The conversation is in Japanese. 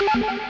you